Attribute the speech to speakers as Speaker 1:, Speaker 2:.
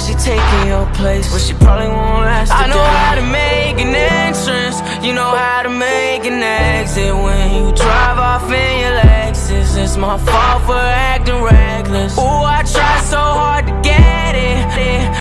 Speaker 1: She taking your place, but she probably won't last I know how to make an entrance. You know how to make an exit When you drive off in your Lexus. It's my fault for acting right